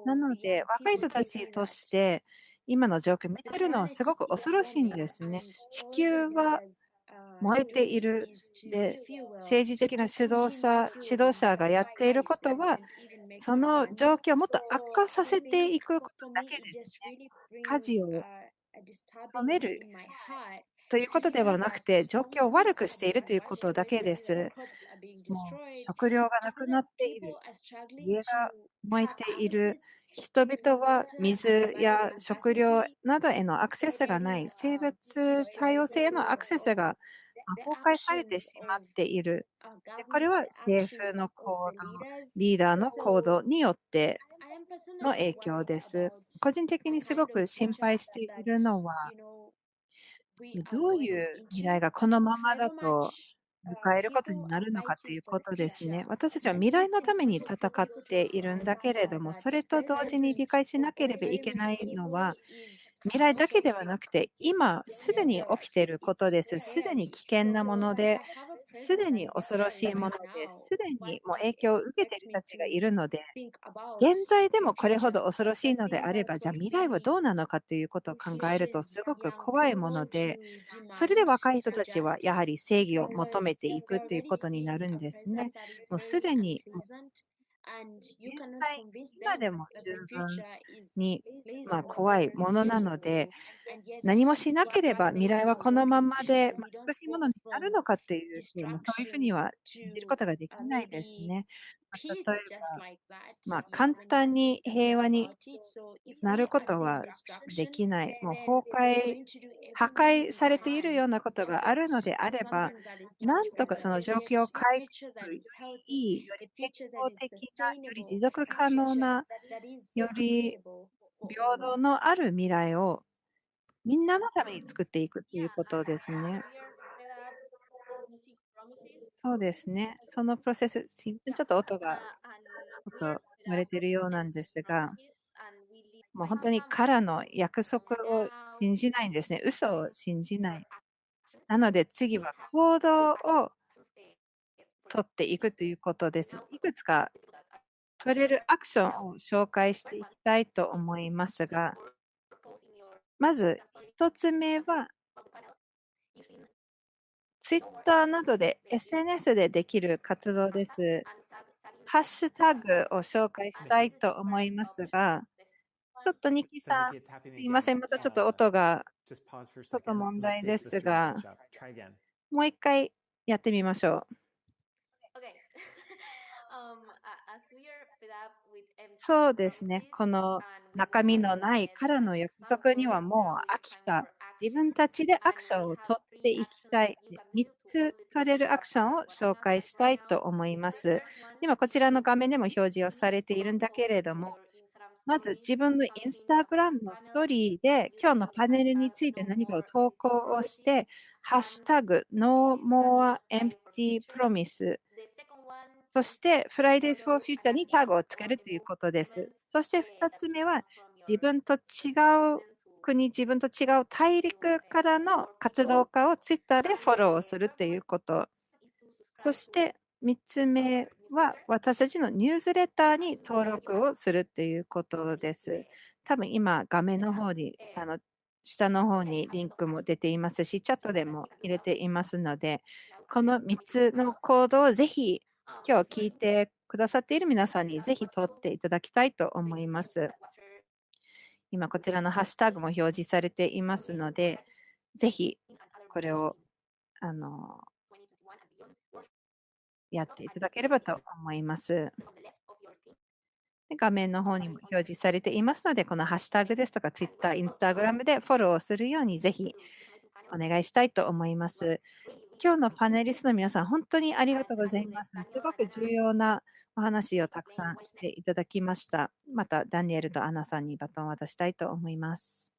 Speaker 1: なので、若い人たちとして、今の状況を見てるのはすごく恐ろしいんですね。地球は燃えている。で、政治的な指導者、指導者がやっていることは、その状況をもっと悪化させていくことだけで、すね事を止めるということではなくて、状況を悪くしているということだけです。食料がなくなっている、家が燃えている、人々は水や食料などへのアクセスがない、生物多様性へのアクセスが崩壊されてしまっている。でこれは政府の行動、リーダーの行動によっての影響です。個人的にすごく心配しているのは、どういう未来がこのままだと迎えることになるのかということですね。私たちは未来のために戦っているんだけれども、それと同時に理解しなければいけないのは、未来だけではなくて、今すでに起きていることです。すでに危険なもので、すでに恐ろしいもので、すでにもう影響を受けている人たちがいるので、現在でもこれほど恐ろしいのであれば、じゃあ未来はどうなのかということを考えるとすごく怖いもので、それで若い人たちはやはり正義を求めていくということになるんですね。もうすでに、今でも十分に、まあ、怖いものなので、何もしなければ未来はこのままで、まあ、美しいものになるのかっていうそういうふうには信じることができないですね。まあ、例えば、まあ、簡単に平和になることはできない。もう崩壊、破壊されているようなことがあるのであれば、なんとかその状況を変えてよりいい、より健康的な、より持続可能な、より平等のある未来をみんなのために作っていくということですね。そうですね。そのプロセス、ちょっと音がちょっと割れてるようなんですが、もう本当にからの約束を信じないんですね。嘘を信じない。なので次は行動を取っていくということです。いくつか取れるアクションを紹介していきたいと思いますが、まず1つ目は、ツイッターなどで SNS でできる活動です。ハッシュタグを紹介したいと思いますが、ちょっとニキさん、すいません、またちょっと音がちょっと問題ですが、もう一回やってみましょう。そうですね、この中身のないからの約束にはもう飽きた。自分たちでアクションを取っていきたい。3つ取れるアクションを紹介したいと思います。今、こちらの画面でも表示をされているんだけれども、まず自分のインスタグラムのストーリーで今日のパネルについて何かを投稿をして、ハッシュタグ No More Empty Promise そして Fridays for Future にタグをつけるということです。そして2つ目は自分と違う国、自分と違う大陸からの活動家を Twitter でフォローするということ。そして3つ目は私たちのニュースレターに登録をするということです。多分今画面の方にあの下の方にリンクも出ていますし、チャットでも入れていますので、この3つのコードをぜひ今日聞いてくださっている皆さんにぜひ取っていただきたいと思います。今こちらのハッシュタグも表示されていますので、ぜひこれをあのやっていただければと思います。画面の方にも表示されていますので、このハッシュタグですとか、Twitter、Instagram でフォローをするようにぜひお願いしたいと思います。今日のパネリストの皆さん、本当にありがとうございます。すごく重要なお話をたくさんしていただきました。また、ダニエルとアナさんにバトンを渡したいと思います。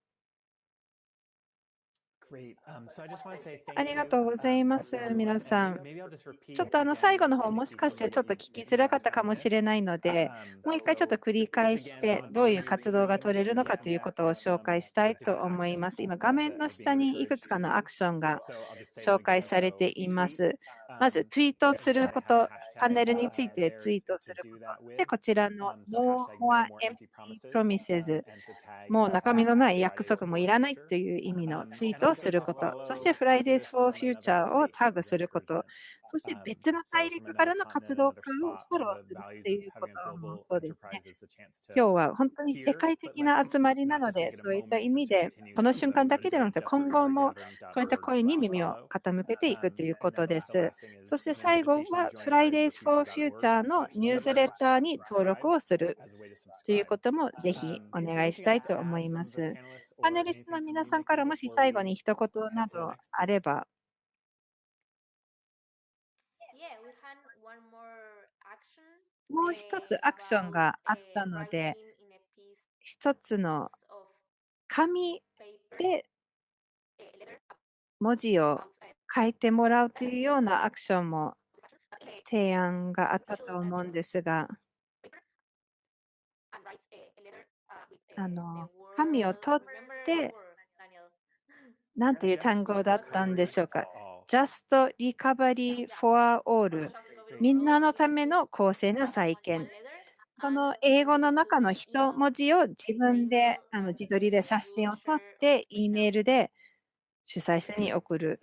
Speaker 1: ありがとうございます、皆さん。ちょっとあの最後の方、もしかしてちょっと聞きづらかったかもしれないので、もう一回ちょっと繰り返して、どういう活動が取れるのかということを紹介したいと思います。今、画面の下にいくつかのアクションが紹介されています。まず、ツイートすること、パネルについてツイートすること、そしてこちらの No More Empty Promises、もう中身のない約束もいらないという意味のツイートをすること、そして Fridays for Future をタグすること、そして別の大陸からの活動家をフォローするっていうこともそうですね。今日は本当に世界的な集まりなので、そういった意味で、この瞬間だけではなくて、今後もそういった声に耳を傾けていくということです。そして最後は Fridays for Future のニュースレターに登録をするということもぜひお願いしたいと思います。パネリストの皆さんからもし最後に一言などあれば。もう一つアクションがあったので、一つの紙で文字を書いてもらうというようなアクションも提案があったと思うんですが、あの紙を取って、何という単語だったんでしょうか。Just Recovery for All みんなのための公正な再建。その英語の中の一文字を自分であの自撮りで写真を撮って E メールで主催者に送る。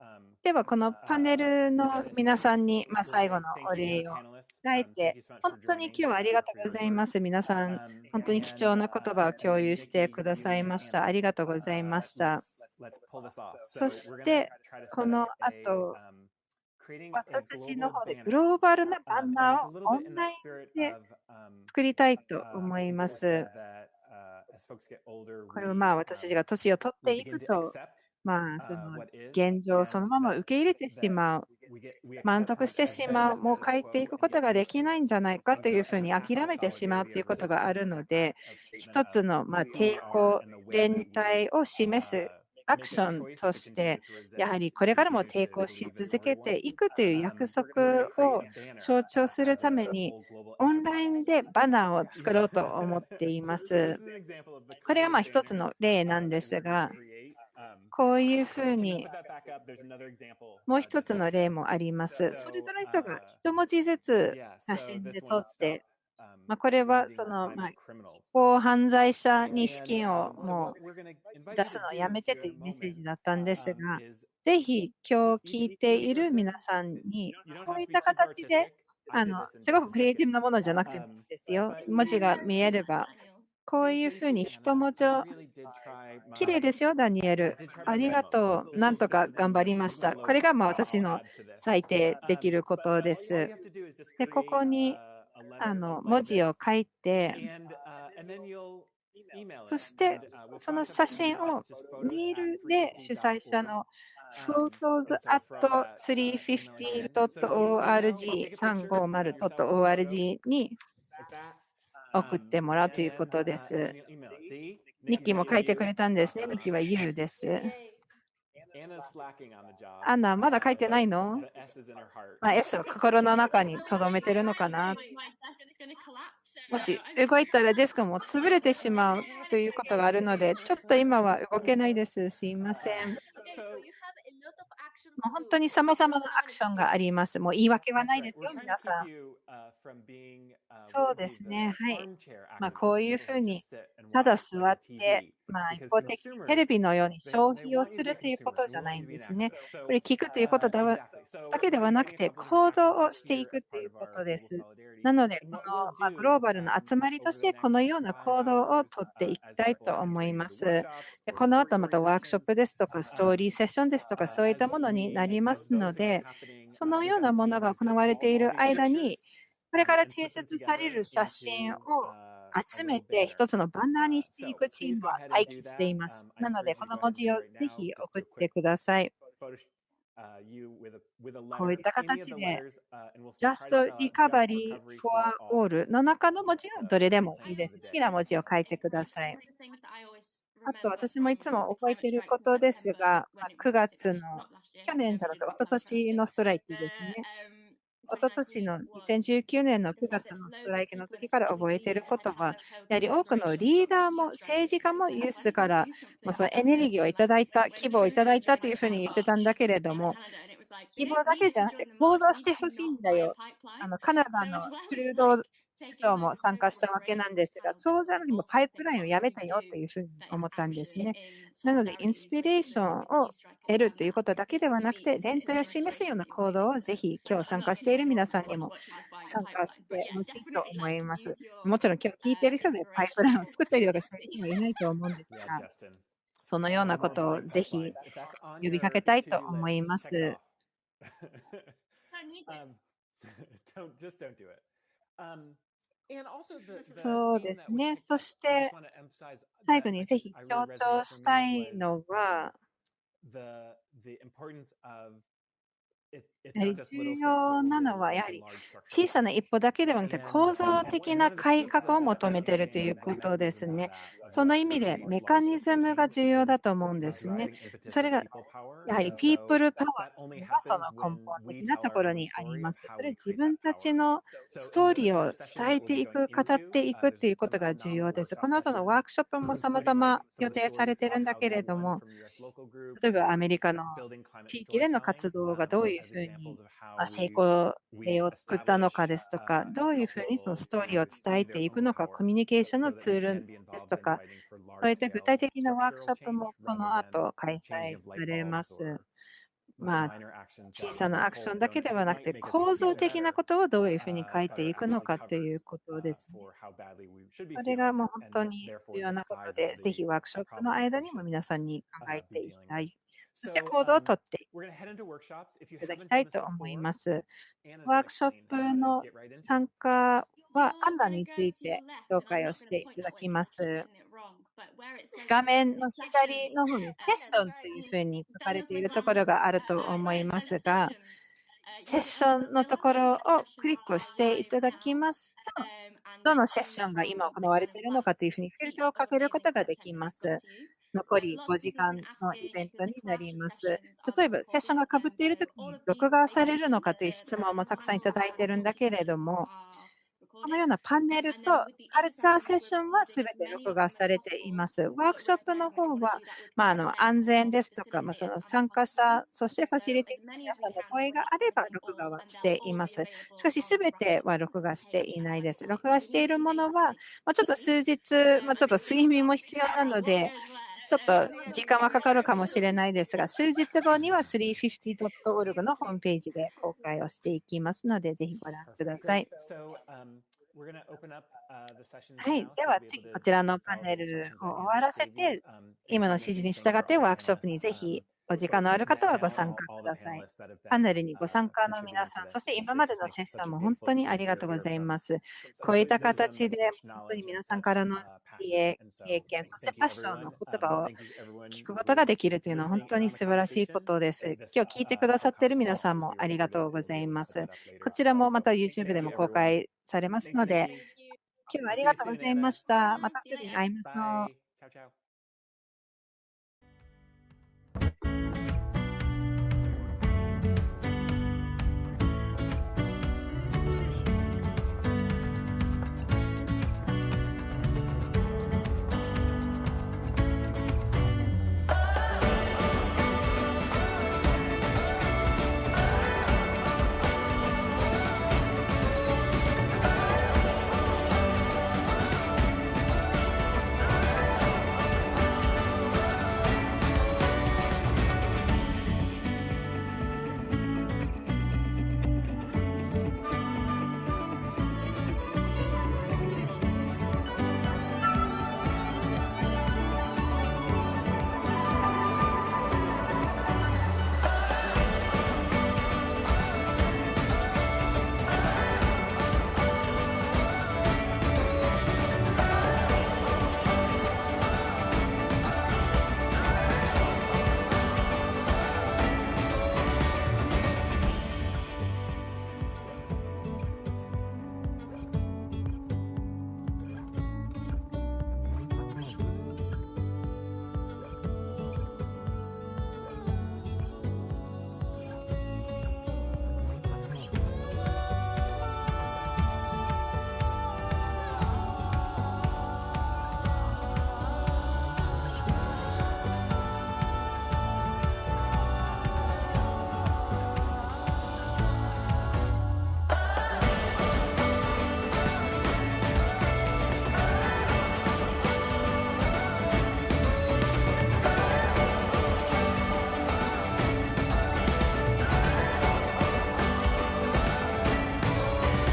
Speaker 2: Um,
Speaker 1: ではこのパネルの皆さんに、まあ、最後のお礼を伝えて、本当に今日はありがとうございます。皆さん、本当に貴重な言葉を共有してくださいました。ありがとうございました。そして、この後、私たちの方でグローバルなバンナーをオンラインで作りたいと思います。これはまあ私たちが年を取っていくと、まあその現状をそのまま受け入れてしまう、満足してしまう、もう変えていくことができないんじゃないかというふうに諦めてしまうということがあるので、一つのまあ抵抗、連帯を示すアクションとして、やはりこれからも抵抗し続けていくという約束を象徴するために、オンラインでバナーを作ろうと思っています。これがまあ一つの例なんですが、こういうふうにもう一つの例もあります。それぞれの人が一文字ずつ写真で撮って、まあ、これはその、まあ、法犯罪者に資金をもう出すのをやめてというメッセージだったんですが、ぜひ今日聞いている皆さんに、こういった形で、あのすごくクリエイティブなものじゃなくてもいいですよ。文字が見えれば、こういうふうに一文字を、綺麗ですよ、ダニエル。ありがとう。なんとか頑張りました。これがまあ私の最低できることです。で、ここにあの文字を書いて、そしてその写真をメールで主催者の photos at 350.org 350.org に送ってもらうということです。ニッキーも書いてくれたんですね。ニッキーは You です。アンナ、まだ書いてないの、まあ、?S を心の中に留めてるのかな？もし動いたらデスクも潰れてしまうということがあるので、ちょっと今は動けないです。すいません。もう本当に様々なアクションがあります。もう言い訳はないですよ、皆さん。そうですね。はい。まあ、こういうふうに、ただ座って、まあ、一方的にテレビのように消費をするということじゃないんですね。これ聞くということだだけではなくて、行動をしていくということです。なので、この、まあ、グローバルな集まりとして、このような行動をとっていきたいと思います。でこの後またワークショップですとか、ストーリーセッションですとか、そういったものになりますので、そのようなものが行われている間に、これから提出される写真を集めて一つのバナーにしていくチームは待機しています。なので、この文字をぜひ送ってください。こういった形で、Just Recovery for All の中の文字はどれでもいいです。好きな文字を書いてください。あと、私もいつも覚えていることですが、まあ、9月の、去年じゃなくて、一昨年のストライキですね。おととしの2019年の9月のストライキの時から覚えていることは、やはり多くのリーダーも政治家もユースから、まあ、そのエネルギーをいただいた、希望をいただいたというふうに言ってたんだけれども、希望だけじゃなくて行動してほしいんだよ。あのカナダのクルード省も参加したわけなんですが、そうじゃなくてもパイプラインをやめたよというふうに思ったんですね。なので、インスピレーションを得るということだけではなくて、連帯を示すような行動をぜひ今日参加している皆さんにも参加してほしいと思います。もちろん今日聞いている人でパイプラインを作ったりとかしている人もいないと思うんですが、そのようなことをぜひ呼びかけたいと思います。そうですね。そして、最後にぜひ強調したいのは、重要なのは、やはり小さな一歩だけではなくて、構造的な改革を求めているということですね。その意味で、メカニズムが重要だと思うんですね。それが、やはり、ピープルパワーがその根本的なところにあります。それ自分たちのストーリーを伝えていく、語っていくということが重要です。この後のワークショップもさ
Speaker 2: ま
Speaker 1: ざ
Speaker 2: ま
Speaker 1: 予定されているんだけれども、例えばアメリカの地域での活動がどういうふうに成功例を作ったのかですとか、どういうふうにそのストーリーを伝えていくのか、コミュニケーションのツールですとか、そういった具体的なワークショップもこの後開催されます。まあ、小さなアクションだけではなくて、構造的なことをどういうふうに書
Speaker 2: い
Speaker 1: ていくのかということです、ね。それがもう本当に重要なことで、ぜひワークショップの間にも皆さんに考えていきたい。そして
Speaker 2: コ
Speaker 1: ードを取っていただきたいと思います。ワークショップの参加はアンナについて紹介をしていただきます。画面の左の方にセッションというふうに書かれているところがあると思いますが、セッションのところをクリックをしていただきますと、どのセッションが今行われているのかというふうにフィルターをかけることができます。残り5時間のイベントになります。例えば、セッションがかぶっているときに録画されるのかという質問もたくさんいただいているんだけれども、このようなパネルとカルチャーセッションはすべて録画されています。ワークショップの方は、安全ですとか、参加者、そしてファシリティの皆さんの声があれば録画はしています。しかし、すべては録画していないです。録画しているものは、ちょっと数日、ちょっと睡眠も必要なので、ちょっと時間はかかるかもしれないですが、数日後には 350.org のホームページで公開をしていきますので、ぜひご覧ください。はい、では次、こちらのパネルを終わらせて、今の指示に従ってワークショップにぜひお時間のある方はご参加ください。パネルにご参加の皆さん、そして今までのセッションも本当にありがとうございます。こういった形で、本当に皆さんからの経験、そしてパッションの言葉を聞くことができるというのは本当に素晴らしいことです。今日聞いてくださっている皆さんもありがとうございます。こちらもまた YouTube でも公開されますので、今日はありがとうございました。またすぐに会いましょう。